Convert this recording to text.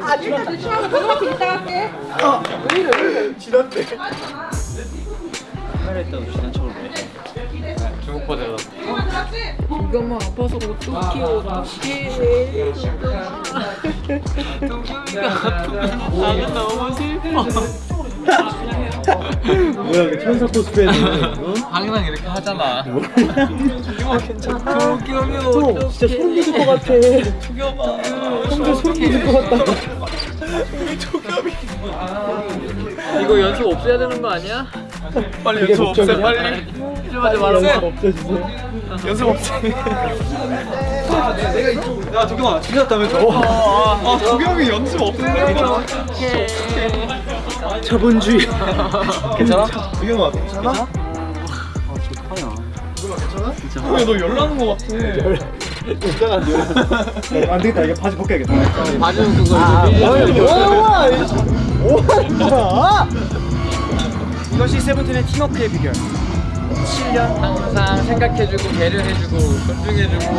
아직까지 취하고 고등학교 이따 갈게. 이것만 아파서 어떡해 어떡해 동경이가 아프면 나는 너무 슬퍼 뭐야 그 천사 코스프레는 어? 항상 이렇게 하잖아. 동경이 진짜 어떡해 소름 돋을 것 같아 형들 소름 돋을 것 같다 이거 연습 없애야 되는 거 아니야? 빨리 연습 없애? 빨리. 이러지 연습 없어지세요 연습 없애. 내가 이쪽. 야 도경아 지났다면서? 아 도경이 연습 없는다고. 자본주의 괜찮아? 도경아 괜찮아? 아 괜찮아? 괜찮아? 너 열나는 거 같아. 괜찮아 안 되겠다 이거 바지 벗겨야겠다 바지는 그거 아 밀려. 뭐야 뭐야 이것이 세븐틴의 팀워크의 비결 7년 항상 생각해주고 배려해주고 존중해주고